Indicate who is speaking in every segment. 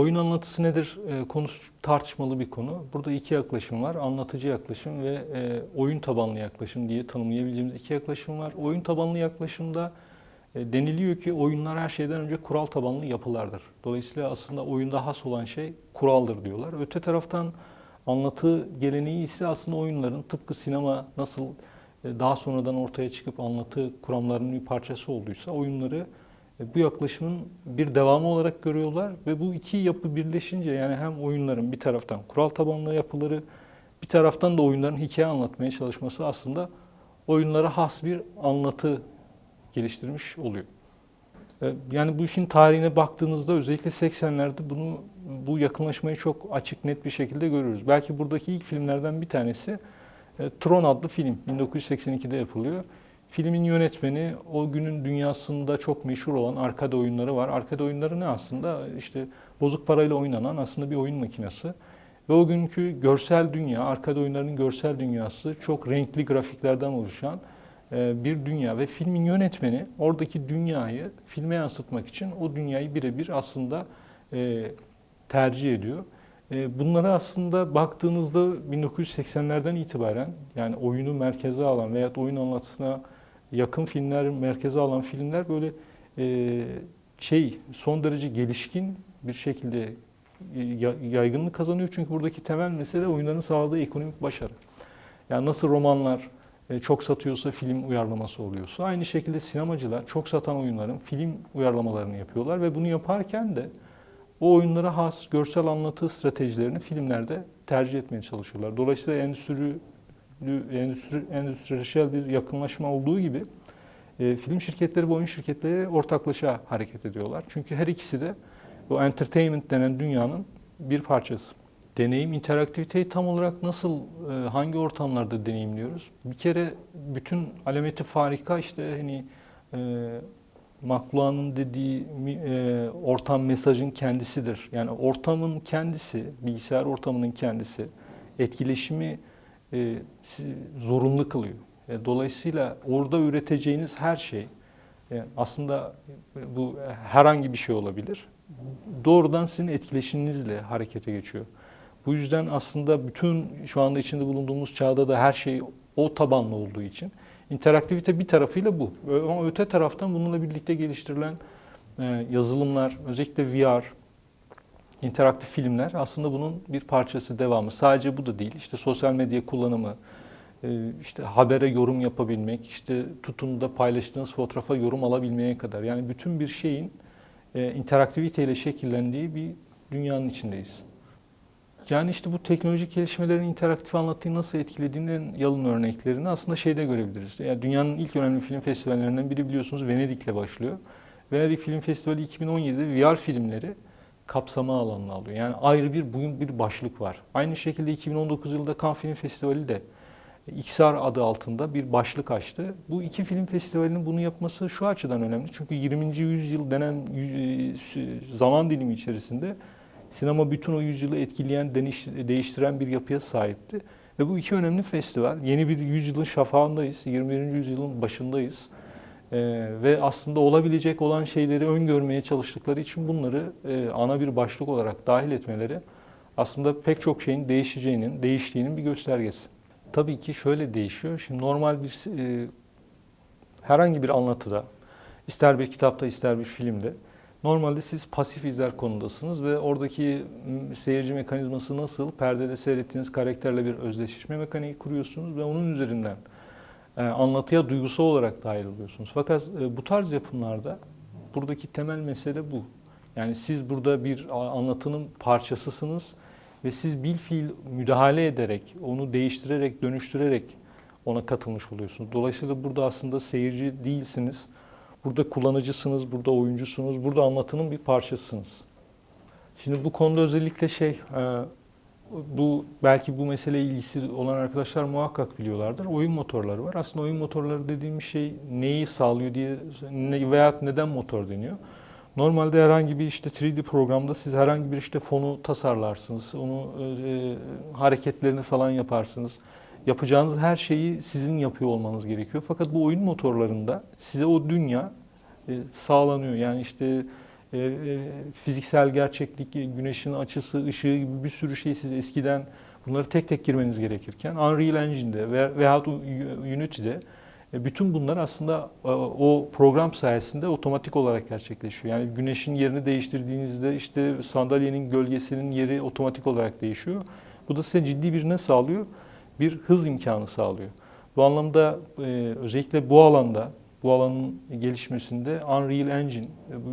Speaker 1: Oyun anlatısı nedir e, konusu tartışmalı bir konu. Burada iki yaklaşım var. Anlatıcı yaklaşım ve e, oyun tabanlı yaklaşım diye tanımlayabileceğimiz iki yaklaşım var. Oyun tabanlı yaklaşımda e, deniliyor ki oyunlar her şeyden önce kural tabanlı yapılardır. Dolayısıyla aslında oyunda has olan şey kuraldır diyorlar. Öte taraftan anlatı geleneği ise aslında oyunların tıpkı sinema nasıl e, daha sonradan ortaya çıkıp anlatı kuramlarının bir parçası olduysa oyunları bu yaklaşımın bir devamı olarak görüyorlar ve bu iki yapı birleşince yani hem oyunların bir taraftan kural tabanlı yapıları bir taraftan da oyunların hikaye anlatmaya çalışması aslında oyunlara has bir anlatı geliştirmiş oluyor. E, yani bu işin tarihine baktığınızda özellikle 80'lerde bunu bu yakınlaşmayı çok açık net bir şekilde görüyoruz. Belki buradaki ilk filmlerden bir tanesi e, Tron adlı film 1982'de yapılıyor. Filmin yönetmeni o günün dünyasında çok meşhur olan arkada oyunları var. Arkada oyunları ne aslında? İşte bozuk parayla oynanan aslında bir oyun makinesi. Ve o günkü görsel dünya, arkada oyunlarının görsel dünyası çok renkli grafiklerden oluşan e, bir dünya ve filmin yönetmeni oradaki dünyayı filme yansıtmak için o dünyayı birebir aslında e, tercih ediyor. E, bunlara aslında baktığınızda 1980'lerden itibaren yani oyunu merkeze alan veya oyun anlatısına yakın filmler merkeze alan filmler böyle şey son derece gelişkin bir şekilde yaygınlık kazanıyor. Çünkü buradaki temel mesele oyunların sağladığı ekonomik başarı. Yani nasıl romanlar, e, çok satıyorsa film uyarlaması oluyorsa aynı şekilde sinemacılar çok satan oyunların film uyarlamalarını yapıyorlar ve bunu yaparken de o oyunlara has görsel anlatı stratejilerini filmlerde tercih etmeye çalışıyorlar. Dolayısıyla endüstri endüstri endüstriyel bir yakınlaşma olduğu gibi e, film şirketleri ve oyun şirketleri ortaklaşa hareket ediyorlar. Çünkü her ikisi de bu entertainment denen dünyanın bir parçası deneyim interaktiviteyi tam olarak nasıl, e, hangi ortamlarda deneyimliyoruz? Bir kere bütün alameti farika işte hani e, Maklua'nın dediği e, ortam mesajın kendisidir. Yani ortamın kendisi, bilgisayar ortamının kendisi etkileşimi e, zorunlu kılıyor. E, dolayısıyla orada üreteceğiniz her şey e, aslında bu herhangi bir şey olabilir. Doğrudan sizin etkileşiminizle harekete geçiyor. Bu yüzden aslında bütün şu anda içinde bulunduğumuz çağda da her şey o tabanlı olduğu için interaktivite bir tarafıyla bu. Ama öte taraftan bununla birlikte geliştirilen e, yazılımlar, özellikle VR, interaktif filmler aslında bunun bir parçası, devamı. Sadece bu da değil. İşte sosyal medya kullanımı, e, işte habere yorum yapabilmek, işte tutun da paylaştığınız fotoğrafa yorum alabilmeye kadar. Yani bütün bir şeyin e, interaktiviteyle şekillendiği bir dünyanın içindeyiz. Yani işte bu teknolojik gelişmelerin interaktif anlatıyı nasıl etkilediğinin yalın örneklerini aslında şeyde görebiliriz. Yani dünyanın ilk önemli film festivallerinden biri biliyorsunuz Venedik'le başlıyor. Venedik Film Festivali 2017'de VR filmleri kapsama alanına alıyor. Yani ayrı bir bugün bir başlık var. Aynı şekilde 2019 yılında Cannes Film Festivali de XR adı altında bir başlık açtı. Bu iki film festivalinin bunu yapması şu açıdan önemli. Çünkü 20. yüzyıl denen e, zaman dilimi içerisinde Sinema bütün o yüzyılı etkileyen, değiştiren bir yapıya sahipti. Ve bu iki önemli festival, yeni bir yüzyılın şafağındayız, 21. yüzyılın başındayız. Ee, ve aslında olabilecek olan şeyleri öngörmeye çalıştıkları için bunları e, ana bir başlık olarak dahil etmeleri aslında pek çok şeyin değişeceğinin, değiştiğinin bir göstergesi. Tabii ki şöyle değişiyor. Şimdi normal bir e, herhangi bir anlatıda, ister bir kitapta ister bir filmde Normalde siz pasif izler konudasınız ve oradaki seyirci mekanizması nasıl? Perdede seyrettiğiniz karakterle bir özdeşleşme mekaniği kuruyorsunuz ve onun üzerinden e, anlatıya duygusal olarak dahil oluyorsunuz. Fakat e, bu tarz yapımlarda buradaki temel mesele bu. Yani siz burada bir anlatının parçasısınız ve siz bil fiil müdahale ederek, onu değiştirerek, dönüştürerek ona katılmış oluyorsunuz. Dolayısıyla burada aslında seyirci değilsiniz Burada kullanıcısınız, burada oyuncusunuz, burada anlatının bir parçasısınız. Şimdi bu konuda özellikle şey, e, bu belki bu mesele ilgisi olan arkadaşlar muhakkak biliyorlardır. Oyun motorları var. Aslında oyun motorları dediğimiz şey neyi sağlıyor diye veya neden motor deniyor. Normalde herhangi bir işte 3D programda siz herhangi bir işte fonu tasarlarsınız. Onu e, hareketlerini falan yaparsınız yapacağınız her şeyi sizin yapıyor olmanız gerekiyor. Fakat bu oyun motorlarında size o dünya e, sağlanıyor. Yani işte e, e, fiziksel gerçeklik, güneşin açısı, ışığı gibi bir sürü şey siz eskiden bunları tek tek girmeniz gerekirken Unreal Engine'de ve veyahut Unity'de e, bütün bunlar aslında e, o program sayesinde otomatik olarak gerçekleşiyor. Yani güneşin yerini değiştirdiğinizde işte sandalyenin gölgesinin yeri otomatik olarak değişiyor. Bu da size ciddi bir ne sağlıyor? Bir hız imkanı sağlıyor. Bu anlamda e, özellikle bu alanda, bu alanın gelişmesinde Unreal Engine, bu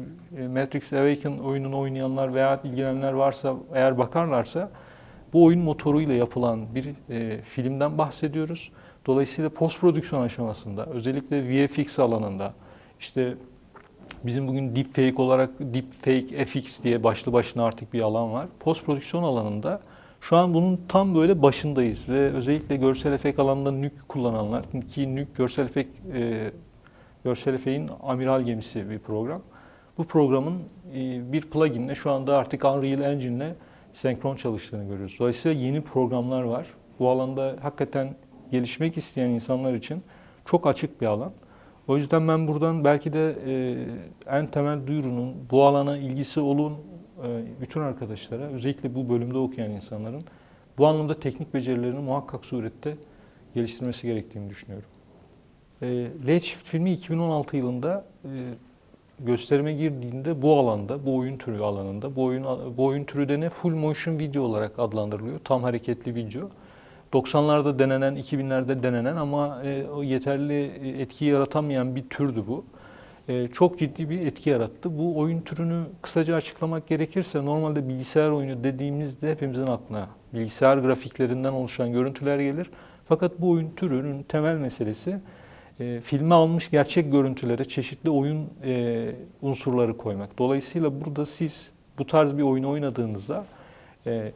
Speaker 1: Matrix Awaken oyununu oynayanlar veya ilgilenenler varsa eğer bakarlarsa bu oyun motoruyla yapılan bir e, filmden bahsediyoruz. Dolayısıyla post prodüksiyon aşamasında özellikle VFX alanında işte bizim bugün deepfake olarak deepfake FX diye başlı başına artık bir alan var. Post prodüksiyon alanında şu an bunun tam böyle başındayız ve özellikle görsel efekt alanında NUK kullananlar ki NUK görsel efekt e, görsel efekt'in amiral gemisi bir program. Bu programın e, bir pluginle şu anda artık Unreal Engine'le senkron çalıştığını görüyoruz. Dolayısıyla yeni programlar var. Bu alanda hakikaten gelişmek isteyen insanlar için çok açık bir alan. O yüzden ben buradan belki de e, en temel duyurunun bu alana ilgisi olun e, bütün arkadaşlara, özellikle bu bölümde okuyan insanların bu anlamda teknik becerilerini muhakkak surette geliştirmesi gerektiğini düşünüyorum. E, Late Shift filmi 2016 yılında e, gösterime girdiğinde bu alanda, bu oyun türü alanında, bu oyun bu oyun türü de ne full motion video olarak adlandırılıyor. Tam hareketli video. 90'larda denenen, 2000'lerde denenen ama e, yeterli etki yaratamayan bir türdü bu. E, çok ciddi bir etki yarattı. Bu oyun türünü kısaca açıklamak gerekirse normalde bilgisayar oyunu dediğimizde hepimizin aklına bilgisayar grafiklerinden oluşan görüntüler gelir. Fakat bu oyun türünün temel meselesi e, filme almış gerçek görüntülere çeşitli oyun e, unsurları koymak. Dolayısıyla burada siz bu tarz bir oyun oynadığınızda e,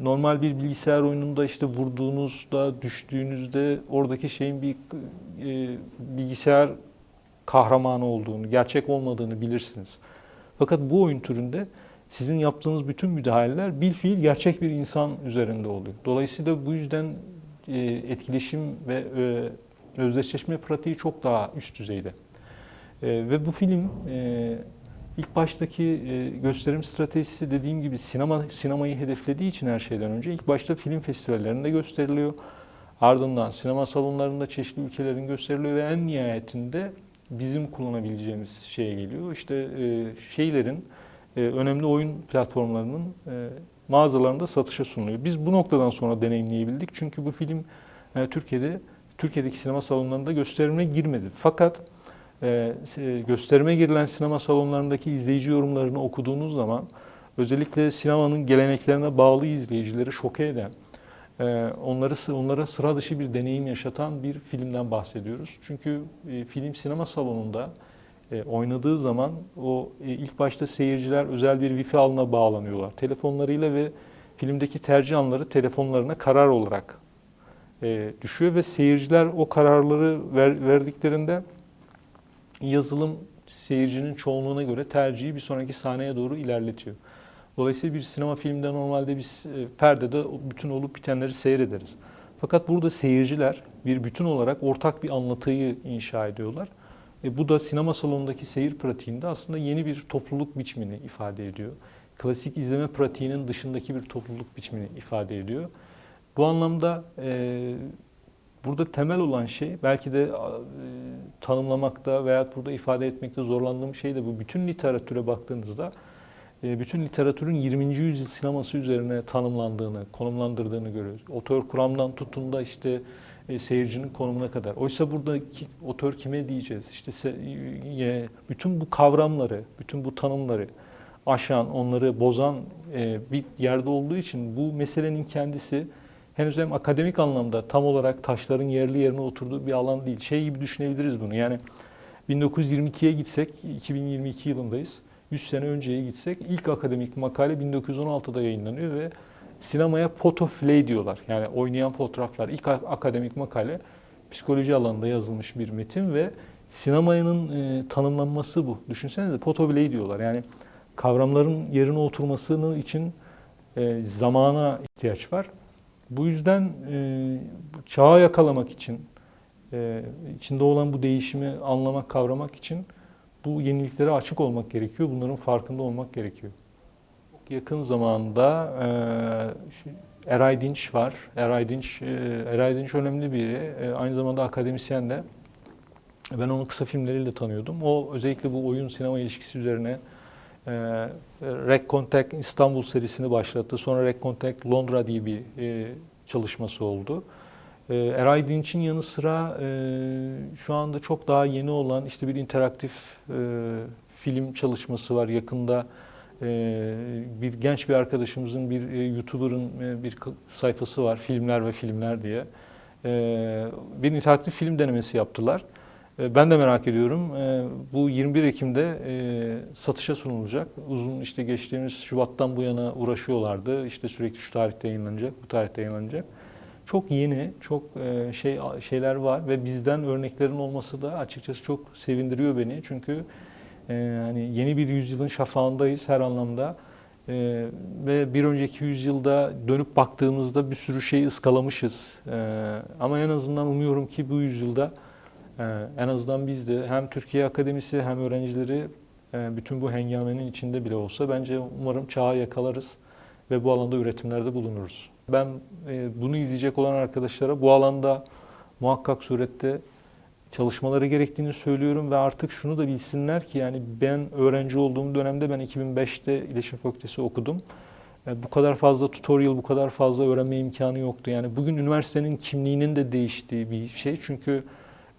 Speaker 1: normal bir bilgisayar oyununda işte vurduğunuzda, düştüğünüzde oradaki şeyin bir e, bilgisayar kahramanı olduğunu, gerçek olmadığını bilirsiniz. Fakat bu oyun türünde sizin yaptığınız bütün müdahaleler bir fiil gerçek bir insan üzerinde oluyor. Dolayısıyla bu yüzden e, etkileşim ve e, özdeşleşme pratiği çok daha üst düzeyde. E, ve bu film e, İlk baştaki e, gösterim stratejisi dediğim gibi sinema sinemayı hedeflediği için her şeyden önce ilk başta film festivallerinde gösteriliyor. Ardından sinema salonlarında çeşitli ülkelerin gösteriliyor ve en nihayetinde bizim kullanabileceğimiz şeye geliyor. İşte e, şeylerin, e, önemli oyun platformlarının mağazalarında satışa sunuluyor. Biz bu noktadan sonra deneyimleyebildik. Çünkü bu film Türkiye'de Türkiye'deki sinema salonlarında gösterimine girmedi. Fakat e, gösterime girilen sinema salonlarındaki izleyici yorumlarını okuduğunuz zaman özellikle sinemanın geleneklerine bağlı izleyicileri şoke eden, e, onları onlara sıra dışı bir deneyim yaşatan bir filmden bahsediyoruz. Çünkü e, film sinema salonunda oynadığı zaman o ilk başta seyirciler özel bir wifi alına bağlanıyorlar. Telefonlarıyla ve filmdeki tercih anları telefonlarına karar olarak düşüyor ve seyirciler o kararları verdiklerinde yazılım seyircinin çoğunluğuna göre tercihi bir sonraki sahneye doğru ilerletiyor. Dolayısıyla bir sinema filminde normalde biz e, perdede bütün olup bitenleri seyrederiz. Fakat burada seyirciler bir bütün olarak ortak bir anlatıyı inşa ediyorlar. E bu da sinema salonundaki seyir pratiğinde aslında yeni bir topluluk biçimini ifade ediyor. Klasik izleme pratiğinin dışındaki bir topluluk biçimini ifade ediyor. Bu anlamda e, Burada temel olan şey belki de e, tanımlamakta veya burada ifade etmekte zorlandığım şey de bu. Bütün literatüre baktığınızda e, bütün literatürün 20. yüzyıl sineması üzerine tanımlandığını, konumlandırdığını görüyoruz. Otör kuramdan tutun da işte e, seyircinin konumuna kadar. Oysa burada otör kime diyeceğiz? İşte bütün bu kavramları, bütün bu tanımları aşan, onları bozan bir yerde olduğu için bu meselenin kendisi henüz hem akademik anlamda tam olarak taşların yerli yerine oturduğu bir alan değil. Şey gibi düşünebiliriz bunu. Yani 1922'ye gitsek, 2022 yılındayız. 100 sene önceye gitsek ilk akademik makale 1916'da yayınlanıyor ve sinemaya photoflay diyorlar. Yani oynayan fotoğraflar. İlk akademik makale psikoloji alanında yazılmış bir metin ve sinemanın e, tanımlanması bu. Düşünsenize photoflay diyorlar. Yani kavramların yerine oturmasının için e, zamana ihtiyaç var. Bu yüzden e, çağı yakalamak için, e, içinde olan bu değişimi anlamak, kavramak için bu yeniliklere açık olmak gerekiyor. Bunların farkında olmak gerekiyor. Yakın zamanda e, Eray Dinç var. Eray Dinç, e, Eray Dinç önemli biri. E, aynı zamanda akademisyen de. Ben onu kısa filmleriyle tanıyordum. O özellikle bu oyun sinema ilişkisi üzerine e, Rec Contact İstanbul serisini başlattı. Sonra Rec Contact Londra diye bir e, çalışması oldu. E, Eray Dinç'in yanı sıra e, şu anda çok daha yeni olan işte bir interaktif e, film çalışması var. Yakında e, bir genç bir arkadaşımızın, bir e, YouTuber'ın e, bir sayfası var. Filmler ve Filmler diye. E, bir interaktif film denemesi yaptılar. E, Ben de merak ediyorum. E, Bu 21 Ekim'de e, satışa sunulacak. Uzun işte geçtiğimiz Şubat'tan bu yana uğraşıyorlardı. İşte sürekli şu tarihte yayınlanacak, bu tarihte yayınlanacak. Çok yeni, çok e, şey şeyler var ve bizden örneklerin olması da açıkçası çok sevindiriyor beni. Çünkü e, hani yeni bir yüzyılın şafağındayız her anlamda. E, ve bir önceki yüzyılda dönüp baktığımızda bir sürü şey ıskalamışız. E, ama en azından umuyorum ki bu yüzyılda ee, En azından biz de hem Türkiye Akademisi hem öğrencileri e, bütün bu hengamenin içinde bile olsa bence umarım çağı yakalarız ve bu alanda üretimlerde bulunuruz. Ben e, bunu izleyecek olan arkadaşlara bu alanda muhakkak surette çalışmaları gerektiğini söylüyorum ve artık şunu da bilsinler ki yani ben öğrenci olduğum dönemde ben 2005'te İletişim Fakültesi okudum. E, Bu kadar fazla tutorial, bu kadar fazla öğrenme imkanı yoktu. Yani bugün üniversitenin kimliğinin de değiştiği bir şey. Çünkü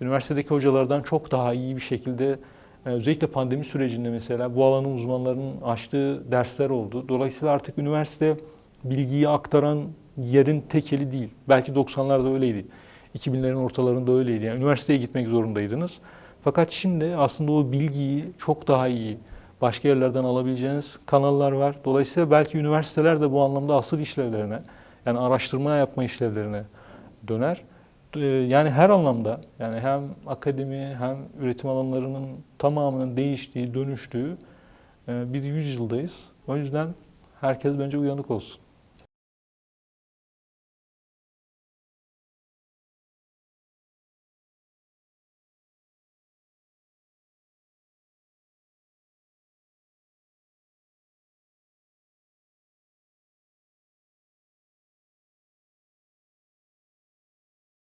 Speaker 1: üniversitedeki hocalardan çok daha iyi bir şekilde e, özellikle pandemi sürecinde mesela bu alanın uzmanlarının açtığı dersler oldu. Dolayısıyla artık üniversite bilgiyi aktaran yerin tek eli değil. Belki 90'larda öyleydi. 2000'lerin ortalarında öyleydi. Yani üniversiteye gitmek zorundaydınız. Fakat şimdi aslında o bilgiyi çok daha iyi başka yerlerden alabileceğiniz kanallar var. Dolayısıyla belki üniversiteler de bu anlamda asıl işlevlerine, yani araştırma yapma işlevlerine döner. Ee, Yani her anlamda yani hem akademi hem üretim alanlarının tamamının değiştiği, dönüştüğü e, bir yüzyıldayız. O yüzden herkes bence uyanık olsun.